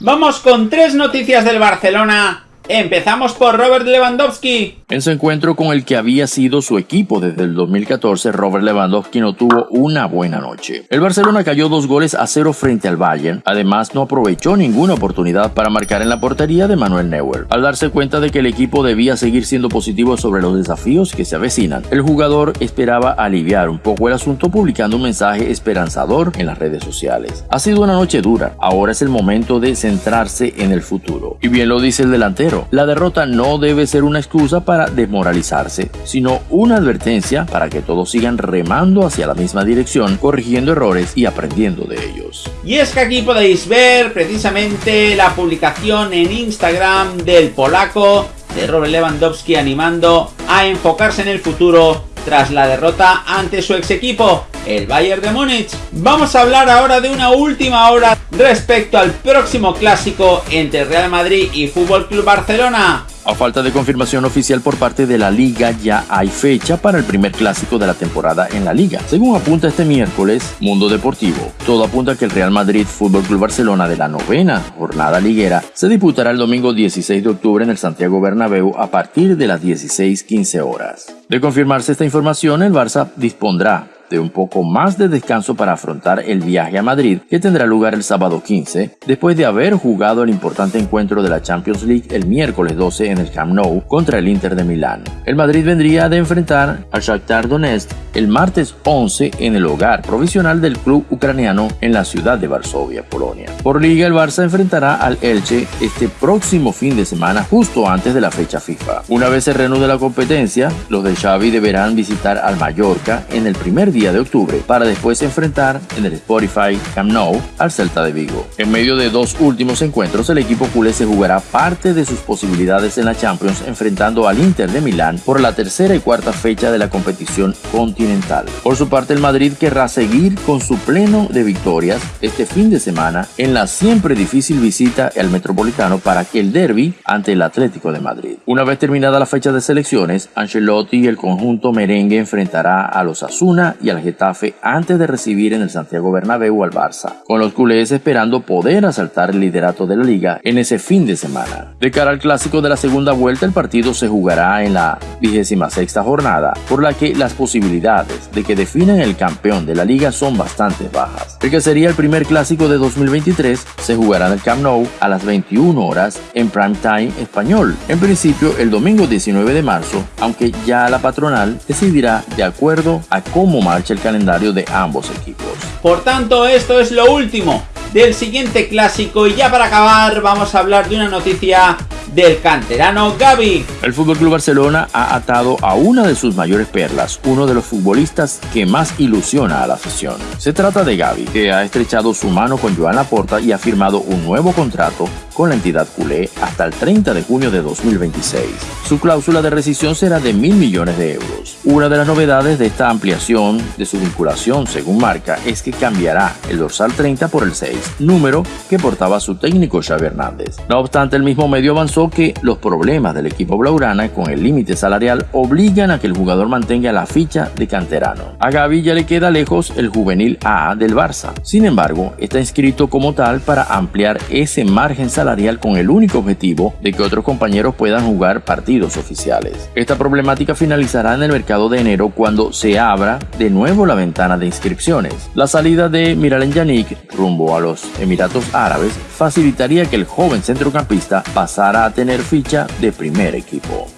Vamos con tres noticias del Barcelona Empezamos por Robert Lewandowski. En su encuentro con el que había sido su equipo desde el 2014, Robert Lewandowski no tuvo una buena noche. El Barcelona cayó dos goles a cero frente al Bayern. Además, no aprovechó ninguna oportunidad para marcar en la portería de Manuel Neuer. Al darse cuenta de que el equipo debía seguir siendo positivo sobre los desafíos que se avecinan, el jugador esperaba aliviar un poco el asunto publicando un mensaje esperanzador en las redes sociales. Ha sido una noche dura, ahora es el momento de centrarse en el futuro. Y bien lo dice el delantero la derrota no debe ser una excusa para desmoralizarse, sino una advertencia para que todos sigan remando hacia la misma dirección, corrigiendo errores y aprendiendo de ellos. Y es que aquí podéis ver precisamente la publicación en Instagram del polaco de Robert Lewandowski animando a enfocarse en el futuro tras la derrota ante su ex equipo, el Bayern de Múnich. Vamos a hablar ahora de una última hora respecto al próximo clásico entre Real Madrid y Fútbol Club Barcelona. A falta de confirmación oficial por parte de la liga, ya hay fecha para el primer clásico de la temporada en la liga. Según apunta este miércoles Mundo Deportivo, todo apunta que el Real Madrid Fútbol Club Barcelona de la novena jornada liguera se disputará el domingo 16 de octubre en el Santiago Bernabéu a partir de las 16:15 horas. De confirmarse esta información, el Barça dispondrá de un poco más de descanso para afrontar el viaje a Madrid que tendrá lugar el sábado 15, después de haber jugado el importante encuentro de la Champions League el miércoles 12 en el Camp Nou contra el Inter de Milán. El Madrid vendría de enfrentar al Shakhtar Donetsk el martes 11 en el hogar provisional del club ucraniano en la ciudad de Varsovia, Polonia. Por liga el Barça enfrentará al Elche este próximo fin de semana justo antes de la fecha FIFA. Una vez se reanude la competencia, los de Xavi deberán visitar al Mallorca en el primer día de octubre para después enfrentar en el Spotify Camp Nou al Celta de Vigo. En medio de dos últimos encuentros, el equipo culé se jugará parte de sus posibilidades en la Champions enfrentando al Inter de Milán por la tercera y cuarta fecha de la competición continental. Por su parte, el Madrid querrá seguir con su pleno de victorias este fin de semana en la siempre difícil visita al Metropolitano para que el derby ante el Atlético de Madrid. Una vez terminada la fecha de selecciones, Ancelotti y el conjunto merengue enfrentará a los Asuna al Getafe antes de recibir en el Santiago Bernabéu al Barça, con los culés esperando poder asaltar el liderato de la liga en ese fin de semana. De cara al clásico de la segunda vuelta, el partido se jugará en la 26 jornada, por la que las posibilidades de que definan el campeón de la liga son bastante bajas. El que sería el primer clásico de 2023 se jugará en el Camp Nou a las 21 horas en prime time español, en principio el domingo 19 de marzo, aunque ya la patronal decidirá de acuerdo a cómo más el calendario de ambos equipos. Por tanto, esto es lo último del siguiente clásico y ya para acabar vamos a hablar de una noticia del canterano Gaby. El Fútbol Club Barcelona ha atado a una de sus mayores perlas, uno de los futbolistas que más ilusiona a la afición. Se trata de Gaby, que ha estrechado su mano con Joan Laporta y ha firmado un nuevo contrato con la entidad culé hasta el 30 de junio de 2026. Su cláusula de rescisión será de mil millones de euros. Una de las novedades de esta ampliación de su vinculación, según marca, es que cambiará el dorsal 30 por el 6, número que portaba su técnico Xavi Hernández. No obstante, el mismo medio avanzó que los problemas del equipo blaugrana con el límite salarial obligan a que el jugador mantenga la ficha de canterano. A Gaby ya le queda lejos el juvenil A del Barça. Sin embargo, está inscrito como tal para ampliar ese margen salarial con el único objetivo de que otros compañeros puedan jugar partidos oficiales. Esta problemática finalizará en el mercado de enero cuando se abra de nuevo la ventana de inscripciones. La salida de Miralem Yannick rumbo a los Emiratos Árabes facilitaría que el joven centrocampista pasara a tener ficha de primer equipo.